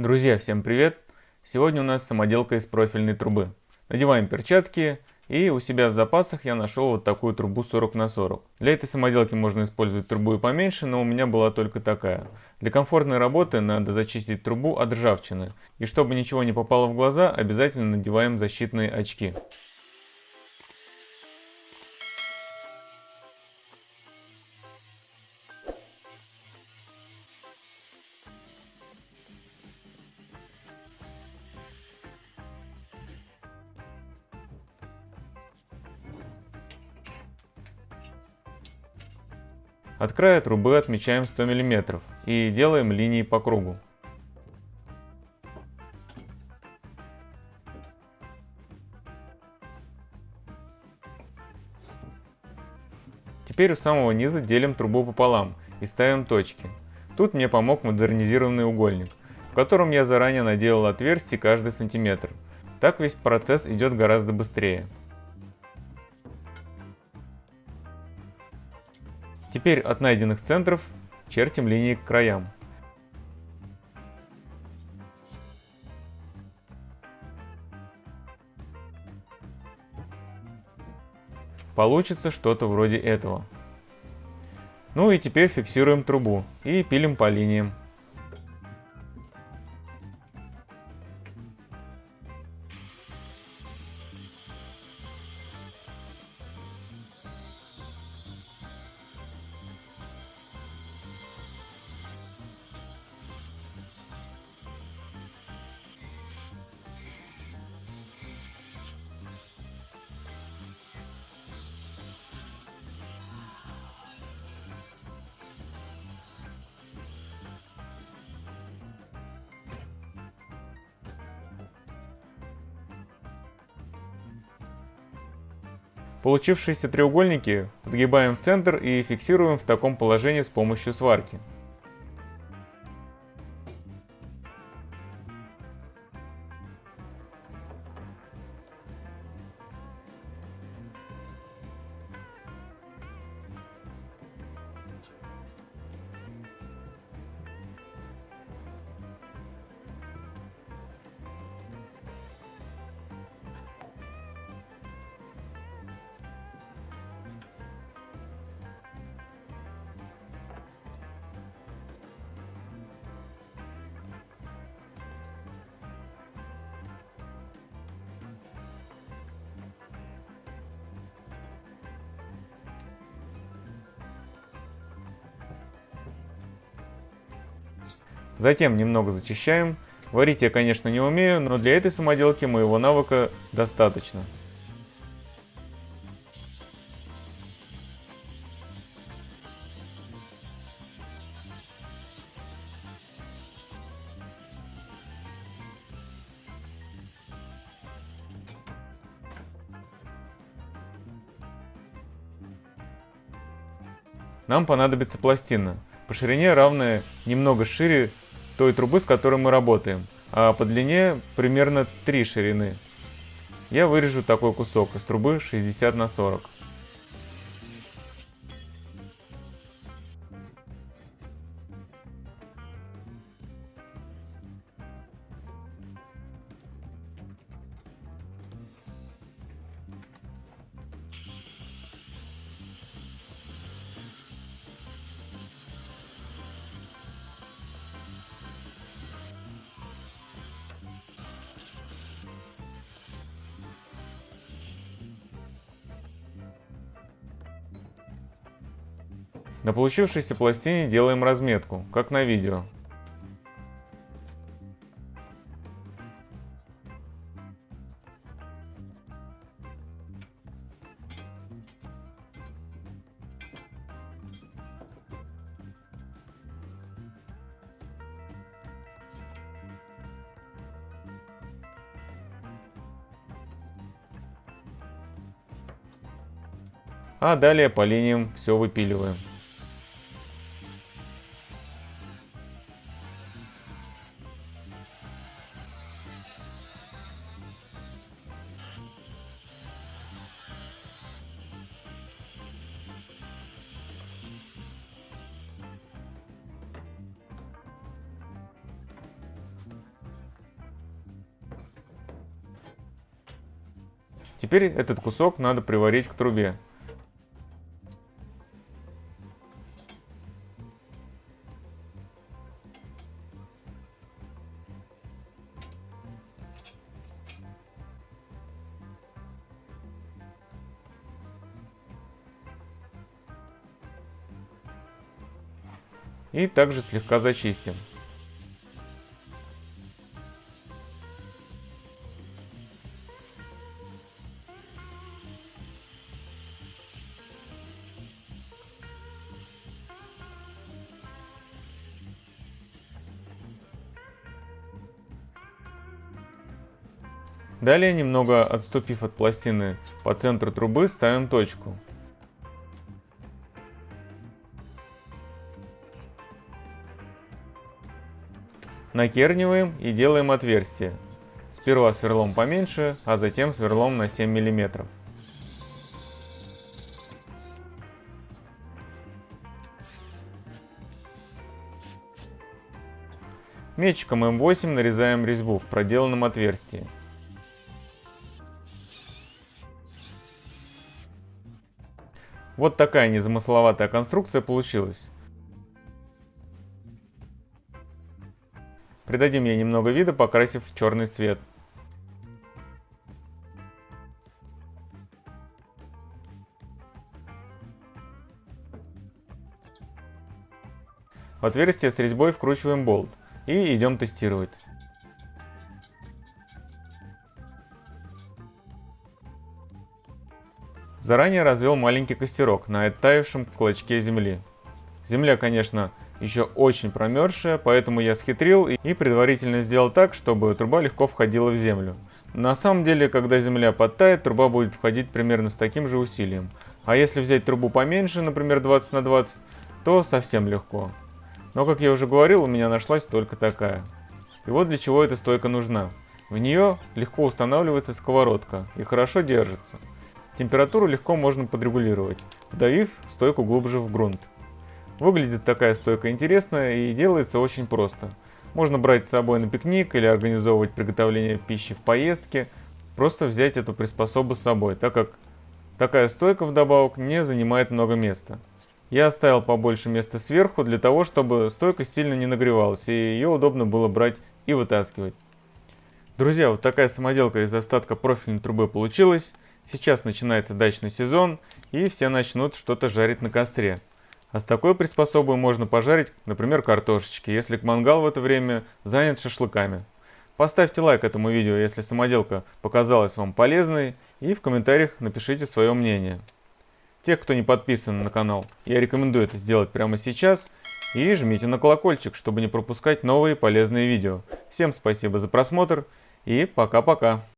Друзья, всем привет! Сегодня у нас самоделка из профильной трубы. Надеваем перчатки и у себя в запасах я нашел вот такую трубу 40 на 40. Для этой самоделки можно использовать трубу и поменьше, но у меня была только такая. Для комфортной работы надо зачистить трубу от ржавчины. И чтобы ничего не попало в глаза, обязательно надеваем защитные очки. От края трубы отмечаем 100 мм и делаем линии по кругу. Теперь у самого низа делим трубу пополам и ставим точки. Тут мне помог модернизированный угольник, в котором я заранее наделал отверстие каждый сантиметр. Так весь процесс идет гораздо быстрее. Теперь от найденных центров чертим линии к краям. Получится что-то вроде этого. Ну и теперь фиксируем трубу и пилим по линиям. Получившиеся треугольники подгибаем в центр и фиксируем в таком положении с помощью сварки. Затем немного зачищаем. Варить я, конечно, не умею, но для этой самоделки моего навыка достаточно. Нам понадобится пластина, по ширине равная немного шире той трубы, с которой мы работаем, а по длине примерно 3 ширины. Я вырежу такой кусок из трубы 60 на 40. На получившейся пластине делаем разметку, как на видео. А далее по линиям все выпиливаем. Теперь этот кусок надо приварить к трубе. И также слегка зачистим. Далее, немного отступив от пластины по центру трубы, ставим точку. Накерниваем и делаем отверстие. Сперва сверлом поменьше, а затем сверлом на 7 мм. Мечиком М8 нарезаем резьбу в проделанном отверстии. Вот такая незамысловатая конструкция получилась. Придадим ей немного вида, покрасив в черный цвет. В отверстие с резьбой вкручиваем болт и идем тестировать. Заранее развел маленький костерок на оттаившем клочке земли. Земля, конечно, еще очень промерзшая, поэтому я схитрил и предварительно сделал так, чтобы труба легко входила в землю. На самом деле, когда земля подтает, труба будет входить примерно с таким же усилием. А если взять трубу поменьше, например 20 на 20, то совсем легко. Но, как я уже говорил, у меня нашлась только такая. И вот для чего эта стойка нужна. В нее легко устанавливается сковородка и хорошо держится. Температуру легко можно подрегулировать, вдавив стойку глубже в грунт. Выглядит такая стойка интересная и делается очень просто. Можно брать с собой на пикник или организовывать приготовление пищи в поездке. Просто взять эту приспособу с собой, так как такая стойка вдобавок не занимает много места. Я оставил побольше места сверху для того, чтобы стойка сильно не нагревалась и ее удобно было брать и вытаскивать. Друзья, вот такая самоделка из остатка профильной трубы получилась. Сейчас начинается дачный сезон и все начнут что-то жарить на костре. А с такой приспособой можно пожарить, например, картошечки, если мангал в это время занят шашлыками. Поставьте лайк этому видео, если самоделка показалась вам полезной, и в комментариях напишите свое мнение. Тех, кто не подписан на канал, я рекомендую это сделать прямо сейчас, и жмите на колокольчик, чтобы не пропускать новые полезные видео. Всем спасибо за просмотр, и пока-пока.